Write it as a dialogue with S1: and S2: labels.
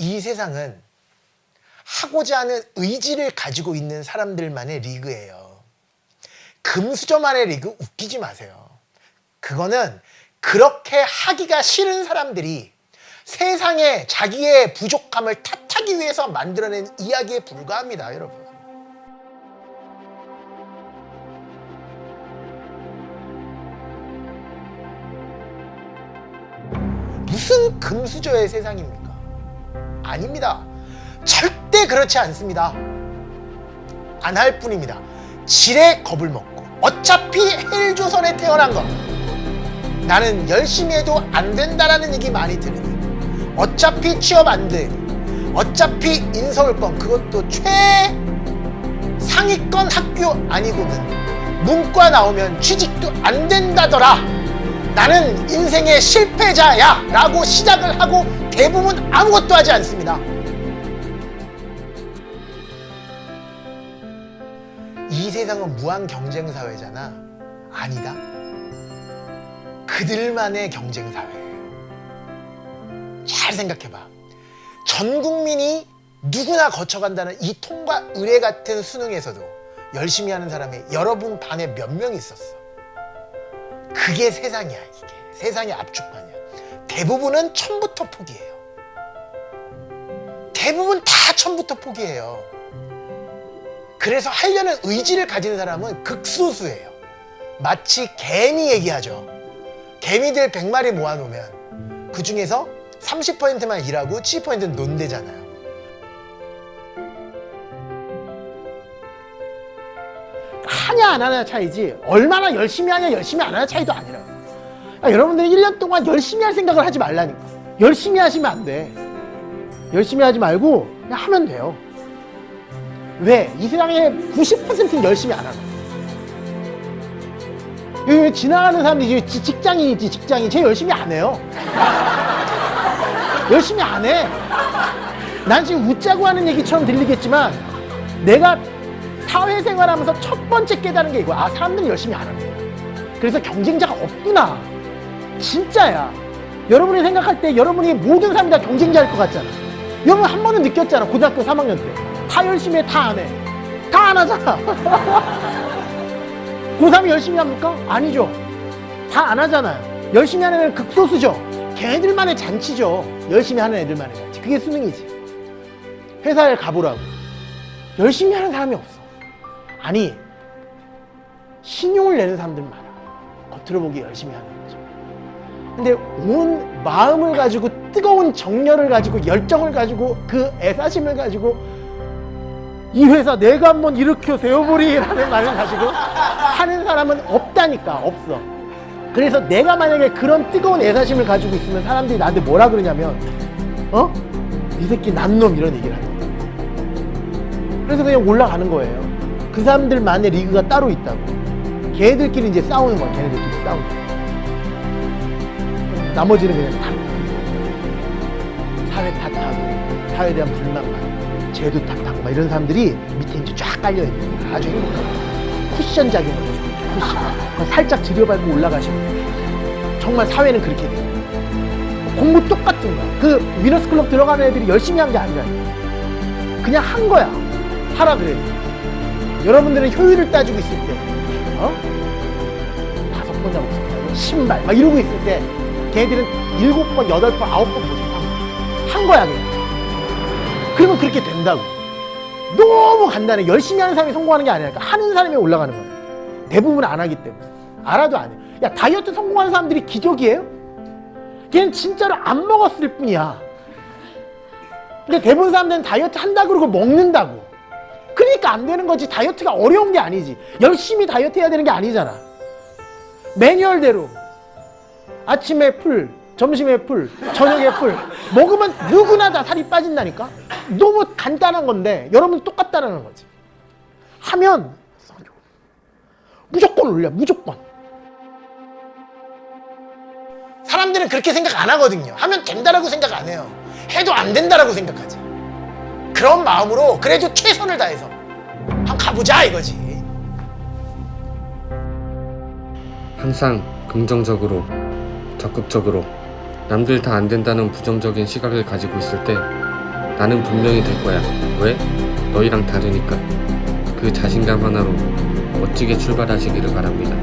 S1: 이 세상은 하고자 하는 의지를 가지고 있는 사람들만의 리그예요. 금수저만의 리그 웃기지 마세요. 그거는 그렇게 하기가 싫은 사람들이 세상에 자기의 부족함을 탓하기 위해서 만들어낸 이야기에 불과합니다, 여러분. 무슨 금수저의 세상입니까? 아닙니다. 절대 그렇지 않습니다. 안 할 뿐입니다. 지레 겁을 먹고 어차피 헬조선에 태어난 것 나는 열심히 해도 안 된다라는 얘기 많이 들으니 어차피 취업 안 되니 어차피 인서울권 그것도 최상위권 학교 아니고는 문과 나오면 취직도 안 된다더라 나는 인생의 실패자야 라고 시작을 하고 대부분 아무것도 하지 않습니다. 이 세상은 무한 경쟁 사회잖아. 아니다. 그들만의 경쟁 사회예요 잘 생각해봐. 전 국민이 누구나 거쳐간다는 이 통과 의례 같은 수능에서도 열심히 하는 사람이 여러분 반에 몇명 있었어. 그게 세상이야 이게. 세상의 압축판이야 대부분은 처음부터 포기해요. 대부분 다 처음부터 포기해요. 그래서 하려는 의지를 가진 사람은 극소수예요. 마치 개미 얘기하죠. 개미들 100마리 모아놓으면 그 중에서 30%만 일하고 70%는 논대잖아요. 하냐 안 하냐 차이지 얼마나 열심히 하냐 열심히 안 하냐 차이도 아니라 아, 여러분들이 1년 동안 열심히 할 생각을 하지 말라니까. 열심히 하시면 안 돼. 열심히 하지 말고 그냥 하면 돼요. 왜? 이 세상에 90%는 열심히 안 하는 여기 지나가는 사람들이 지- 직장인이지 직장인. 쟤 열심히 안 해요. 열심히 안 해 난 지금 웃자고 하는 얘기처럼 들리겠지만 내가 사회생활하면서 첫 번째 깨달은 게 이거야 아 사람들이 열심히 안 하네. 그래서 경쟁자가 없구나 진짜야. 여러분이 생각할 때 여러분이 모든 사람이 다 경쟁자일 것 같잖아. 여러분 한 번은 느꼈잖아 고등학교 3학년 때. 다 열심히 해 다 안 해. 다 안 하잖아 고3이 열심히 합니까? 아니죠. 다 안 하잖아요. 열심히 하는 애는 극소수죠. 걔네들만의 잔치죠. 열심히 하는 애들만의 잔치. 그게 수능이지. 회사에 가보라고. 열심히 하는 사람이 없어. 아니 신용을 내는 사람들 많아. 겉으로 보기 열심히 하는 거죠 근데 온 마음을 가지고 뜨거운 정열을 가지고 열정을 가지고 그 애사심을 가지고 이 회사 내가 한번 일으켜 세워보리라는 말을 가지고 하는 사람은 없다니까 없어. 그래서 내가 만약에 그런 뜨거운 애사심을 가지고 있으면 사람들이 나한테 뭐라 그러냐면 어? 이 새끼 난놈. 이런 얘기를 하는 거야. 그래서 그냥 올라가는 거예요. 그 사람들만의 리그가 따로 있다고. 걔들끼리 이제 싸우는 거야 걔네들끼리 싸우는 거야 나머지는 그냥 다 사회 탓하고 사회에 대한 불만만 제도 탓하고 막 이런 사람들이 밑에 이제 쫙 깔려있는 아주 행복하고. 쿠션 작용을 해줘 쿠션. 그거 살짝 들여밟고 올라가시면 정말 사회는 그렇게 돼요 공부 똑같은 거야. 그 위너스 클럽 들어가는 애들이 열심히 한 게 아니라 그냥 한 거야. 하라 그래도 여러분들은 효율을 따지고 있을 때 어? 다섯 번 잡았어. 신발. 막 이러고 있을 때 걔들은 일곱 번, 여덟 번, 아홉 번 도전한 거야 한 거야 그냥. 그러면 그렇게 된다고. 너무 간단해. 열심히 하는 사람이 성공하는 게 아니라 하는 사람이 올라가는 거야. 대부분 안 하기 때문에. 알아도 안 해 야 다이어트 성공하는 사람들이 기적이에요? 걔는 진짜로 안 먹었을 뿐이야. 근데 대부분 사람들은 다이어트 한다 그러고 먹는다고. 그러니까 안 되는 거지. 다이어트가 어려운 게 아니지. 열심히 다이어트 해야 되는 게 아니잖아. 매뉴얼대로 아침에 풀 점심에 풀 저녁에 풀. 먹으면 누구나 다 살이 빠진다니까? 너무 간단한 건데 여러분 똑같다는 거지. 하면 무조건 올려 무조건. 사람들은 그렇게 생각 안 하거든요. 하면 된다라고 생각 안 해요. 해도 안 된다라고 생각하지. 그런 마음으로 그래도 최선을 다해서 한번 가보자 이거지.
S2: 항상 긍정적으로, 적극적으로 남들 다 안 된다는 부정적인 시각을 가지고 있을 때 나는 분명히 될 거야. 왜? 너희랑 다르니까. 그 자신감 하나로 멋지게 출발하시기를 바랍니다.